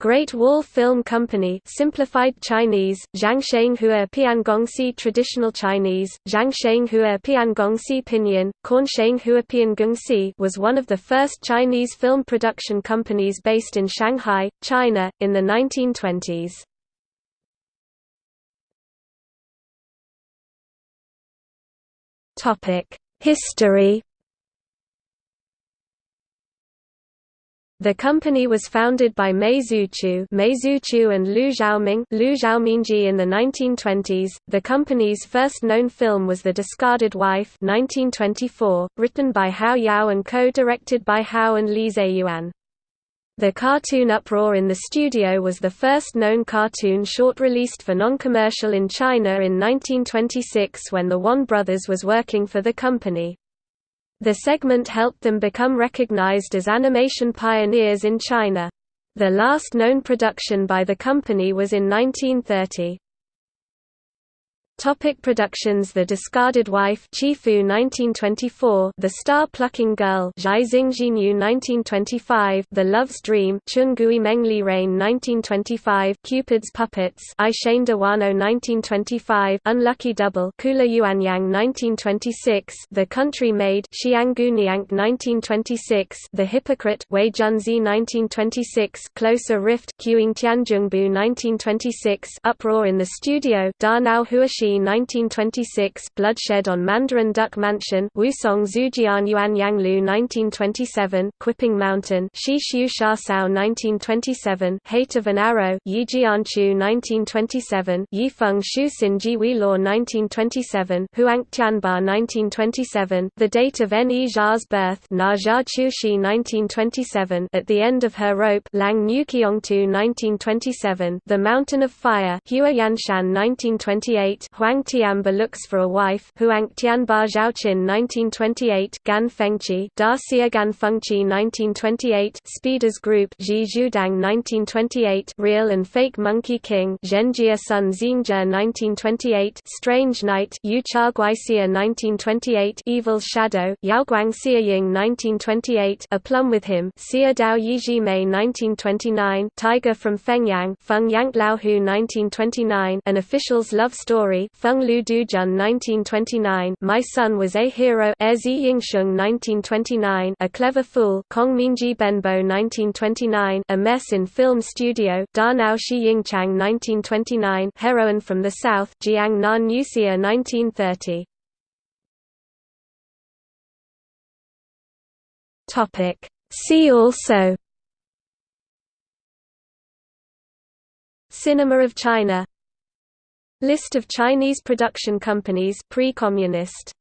Great Wall Film Company simplified Chinese, Zhangsheng Piangongxi Traditional Chinese, Zhangsheng Piangongxi Pinyin, Kornsheng Piangongxi was one of the first Chinese film production companies based in Shanghai, China, in the 1920s. History The company was founded by Mei Zuchu, Mei Zuchu and Liu Xiaoming, Liu Xiaomingji in the 1920s. The company's first known film was The Discarded Wife, 1924, written by Hao Yao and co-directed by Hao and Li Zeyuan. The cartoon Uproar in the Studio was the first known cartoon short released for non-commercial in China in 1926 when the Wan brothers was working for the company. The segment helped them become recognized as animation pioneers in China. The last known production by the company was in 1930. Topic productions The Discarded Wife Qifu 1924 The Star-Plucking Girl Zhai Xingjinyu 1925 The Love's Dream Chungui Mengli Rain 1925 Cupid's Puppets I Shane Dawano 1925 Unlucky Double Kula Yuanyang 1926 The Country Maid Xianggu Niang 1926 The Hypocrite Wei Junzi 1926 Closer Rift Qing Tianjungbu 1926 Uproar in the Studio Da Nao Huaxi 1926 Bloodshed on Mandarin Duck Mansion Wusong Zujian Yuan Yanglu 1927 Quipping Mountain Shi Xiu Sha Sao 1927 Hate of an Arrow Yi Jianchu 1927 Yi Feng Shu Xin Ji Law 1927 Huang Tianba 1927 The date of N. E. Zha's birth Na Zha Shi 1927 At the End of Her Rope Lang Nuqiongtu 1927 The Mountain of Fire Hua Yanshan 1928 Huang Tianba looks for a wife Huang Tianba Zhaoqin 1928 Gan Fengqi Da Gan Fengqi 1928 Speeders Group Ji Zhudang 1928 Real and Fake Monkey King Zhenjia Sun Xingjia 1928 Strange Night Yu Cha Guixia 1928 Evil Shadow Yaoguang Xia Ying 1928 A Plum with Him Xia Dao Yiji Mei 1929 Tiger from Fengyang Feng Yank Laohu 1929 An Official's Love Story Feng Lu Dujun 1929 My Son Was a Hero. Erzi Yingsheng 1929 A Clever Fool. Kong Minji Benbo 1929 A Mess in Film Studio. Da Nao Shi Yingchang 1929 Heroine from the South. Jiang Nan Nuxia 1930 Topic. See also. Cinema of China List of Chinese production companies pre-communist